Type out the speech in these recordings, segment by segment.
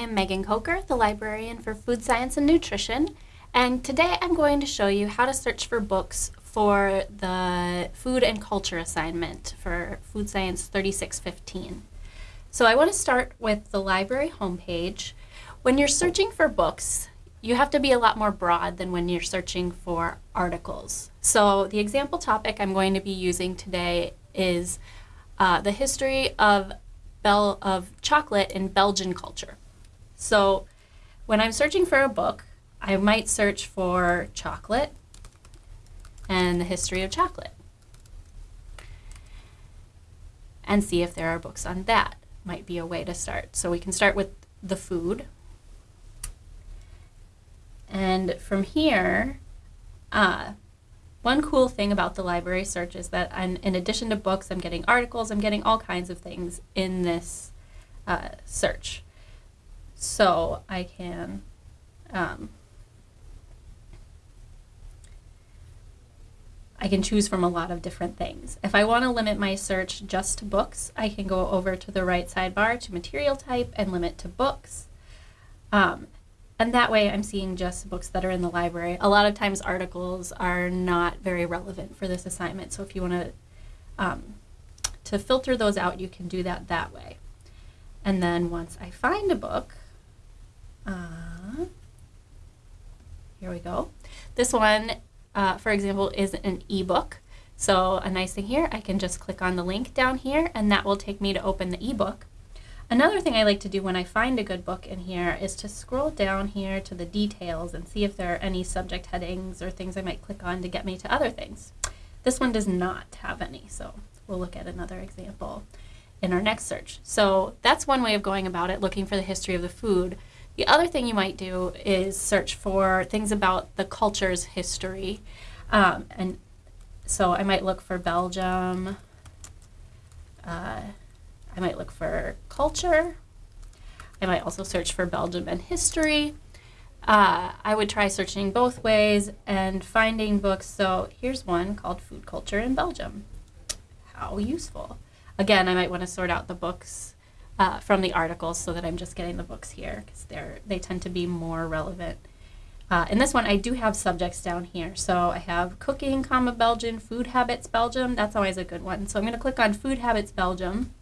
am Megan Coker, the librarian for Food Science and Nutrition, and today I'm going to show you how to search for books for the Food and Culture assignment for Food Science 3615. So I want to start with the library homepage. When you're searching for books, you have to be a lot more broad than when you're searching for articles. So the example topic I'm going to be using today is uh, the history of Bel of chocolate in Belgian culture. So when I'm searching for a book, I might search for chocolate and the history of chocolate and see if there are books on that. Might be a way to start. So we can start with the food. And from here, uh, one cool thing about the library search is that I'm, in addition to books, I'm getting articles, I'm getting all kinds of things in this uh, search. So I can um, I can choose from a lot of different things. If I want to limit my search just to books, I can go over to the right sidebar to material type and limit to books. Um, and that way I'm seeing just books that are in the library. A lot of times articles are not very relevant for this assignment. So if you want to, um, to filter those out, you can do that that way. And then once I find a book, uh, here we go. This one, uh, for example, is an ebook. So a nice thing here, I can just click on the link down here and that will take me to open the ebook. Another thing I like to do when I find a good book in here is to scroll down here to the details and see if there are any subject headings or things I might click on to get me to other things. This one does not have any, so we'll look at another example in our next search. So that's one way of going about it, looking for the history of the food. The other thing you might do is search for things about the culture's history. Um, and so I might look for Belgium, uh, I might look for culture. I might also search for Belgium and history. Uh, I would try searching both ways and finding books. So here's one called Food Culture in Belgium. How useful. Again, I might want to sort out the books uh, from the articles so that I'm just getting the books here because they're they tend to be more relevant. Uh, in this one, I do have subjects down here. So I have cooking, comma, Belgian, food habits, Belgium. That's always a good one. So I'm going to click on food habits, Belgium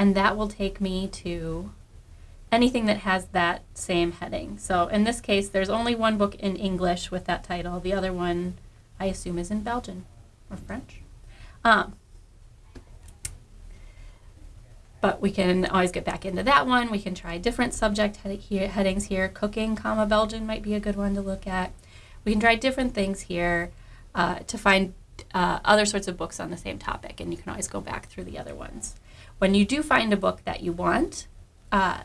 and that will take me to anything that has that same heading. So in this case, there's only one book in English with that title. The other one, I assume, is in Belgian or French. Um, but we can always get back into that one. We can try different subject head headings here. Cooking, comma, Belgian might be a good one to look at. We can try different things here uh, to find uh, other sorts of books on the same topic, and you can always go back through the other ones. When you do find a book that you want, uh,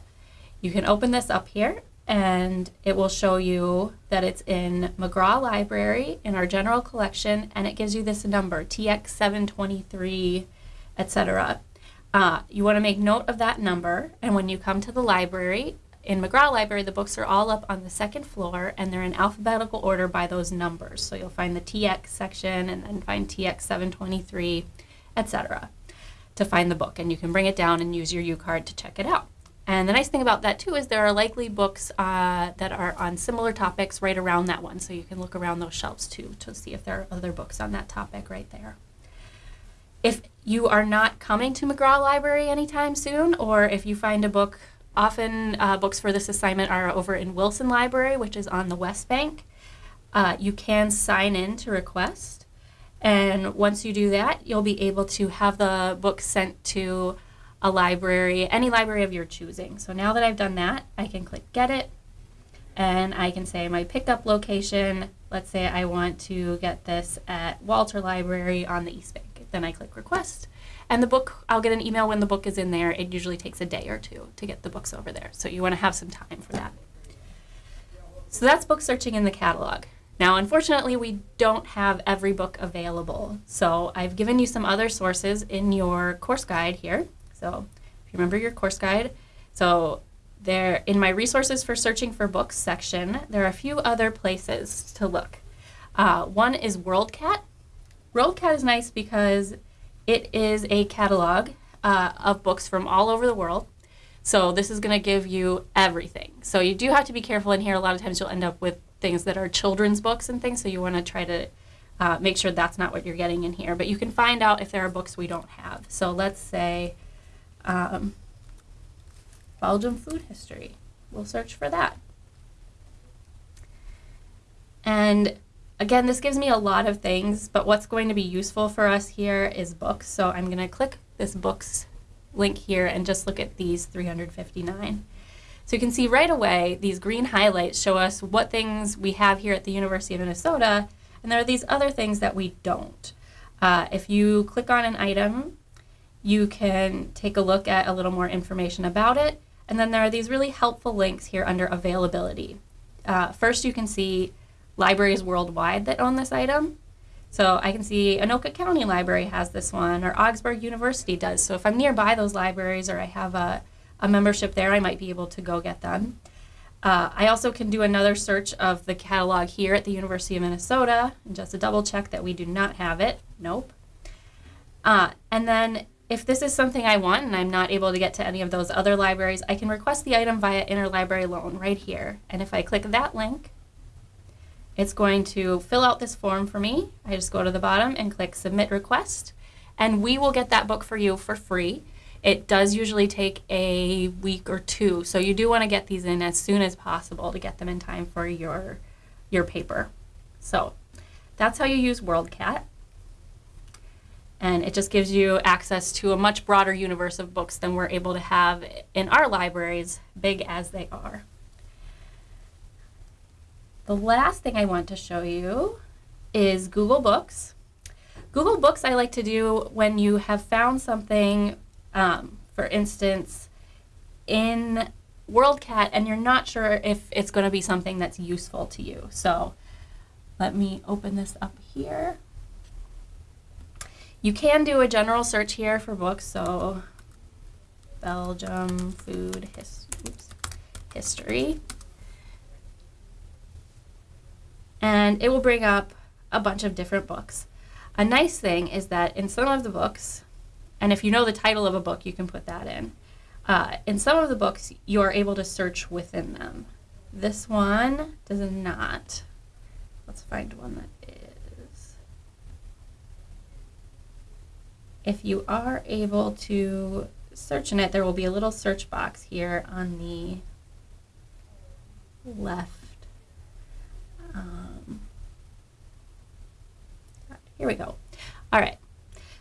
you can open this up here and it will show you that it's in Magrath Library in our general collection and it gives you this number, TX723, etc. Uh, you want to make note of that number and when you come to the library, in Magrath Library, the books are all up on the second floor and they're in alphabetical order by those numbers. So you'll find the TX section and then find TX723, etc to find the book and you can bring it down and use your U-card to check it out. And the nice thing about that too is there are likely books uh, that are on similar topics right around that one. So you can look around those shelves too to see if there are other books on that topic right there. If you are not coming to Magrath Library anytime soon, or if you find a book, often uh, books for this assignment are over in Wilson Library, which is on the West Bank. Uh, you can sign in to request. And once you do that, you'll be able to have the book sent to a library, any library of your choosing. So now that I've done that, I can click get it and I can say my pickup location. Let's say I want to get this at Walter Library on the East Bank. Then I click request and the book, I'll get an email when the book is in there. It usually takes a day or two to get the books over there. So you want to have some time for that. So that's book searching in the catalog. Now, unfortunately, we don't have every book available. So I've given you some other sources in your course guide here. So if you remember your course guide, so there in my resources for searching for books section, there are a few other places to look. Uh, one is WorldCat. WorldCat is nice because it is a catalog uh, of books from all over the world. So this is going to give you everything. So you do have to be careful in here. A lot of times you'll end up with things that are children's books and things. So you want to try to uh, make sure that's not what you're getting in here. But you can find out if there are books we don't have. So let's say um, Belgium food history. We'll search for that. And again, this gives me a lot of things, but what's going to be useful for us here is books. So I'm going to click this books link here and just look at these 359. So you can see right away, these green highlights show us what things we have here at the University of Minnesota, and there are these other things that we don't. Uh, if you click on an item, you can take a look at a little more information about it, and then there are these really helpful links here under availability. Uh, first, you can see libraries worldwide that own this item. So I can see Anoka County Library has this one, or Augsburg University does. So if I'm nearby those libraries or I have a, a membership there, I might be able to go get them. Uh, I also can do another search of the catalog here at the University of Minnesota, just to double check that we do not have it. Nope. Uh, and then if this is something I want and I'm not able to get to any of those other libraries, I can request the item via interlibrary loan right here. And if I click that link, it's going to fill out this form for me. I just go to the bottom and click submit request and we will get that book for you for free. It does usually take a week or two, so you do want to get these in as soon as possible to get them in time for your, your paper. So that's how you use WorldCat. And it just gives you access to a much broader universe of books than we're able to have in our libraries, big as they are. The last thing I want to show you is Google Books. Google Books I like to do when you have found something, um, for instance, in WorldCat and you're not sure if it's going to be something that's useful to you. So let me open this up here. You can do a general search here for books, so Belgium food his, oops, history and it will bring up a bunch of different books. A nice thing is that in some of the books, and if you know the title of a book, you can put that in. Uh, in some of the books, you are able to search within them. This one does not. Let's find one that is. If you are able to search in it, there will be a little search box here on the left um, here we go. All right.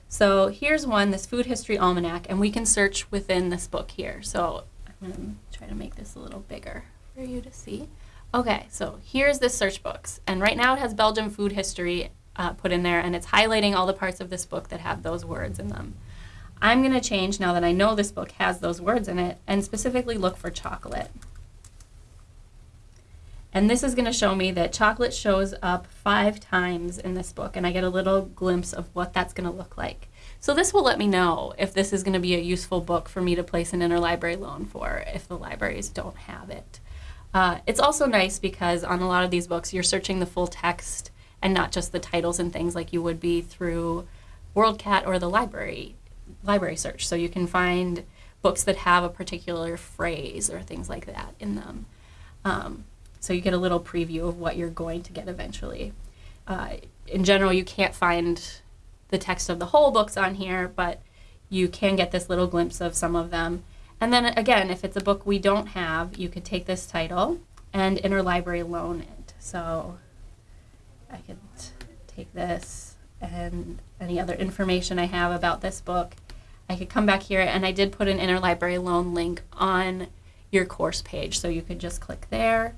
So here's one, this Food History Almanac, and we can search within this book here. So I'm going to try to make this a little bigger for you to see. Okay, so here's this search books, and right now it has Belgium food history uh, put in there, and it's highlighting all the parts of this book that have those words in them. I'm going to change now that I know this book has those words in it, and specifically look for chocolate. And this is going to show me that chocolate shows up five times in this book, and I get a little glimpse of what that's going to look like. So this will let me know if this is going to be a useful book for me to place an interlibrary loan for if the libraries don't have it. Uh, it's also nice because on a lot of these books, you're searching the full text and not just the titles and things like you would be through WorldCat or the library library search. So you can find books that have a particular phrase or things like that in them. Um, so you get a little preview of what you're going to get eventually. Uh, in general, you can't find the text of the whole books on here, but you can get this little glimpse of some of them. And then again, if it's a book we don't have, you could take this title and interlibrary loan it. So I could take this and any other information I have about this book. I could come back here and I did put an interlibrary loan link on your course page. So you could just click there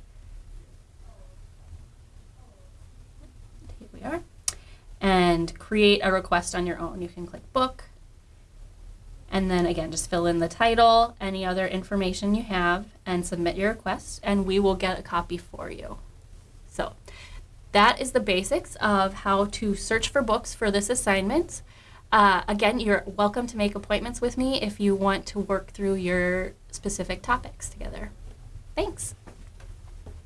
we are, and create a request on your own. You can click book, and then again, just fill in the title, any other information you have, and submit your request, and we will get a copy for you. So that is the basics of how to search for books for this assignment. Uh, again, you're welcome to make appointments with me if you want to work through your specific topics together. Thanks.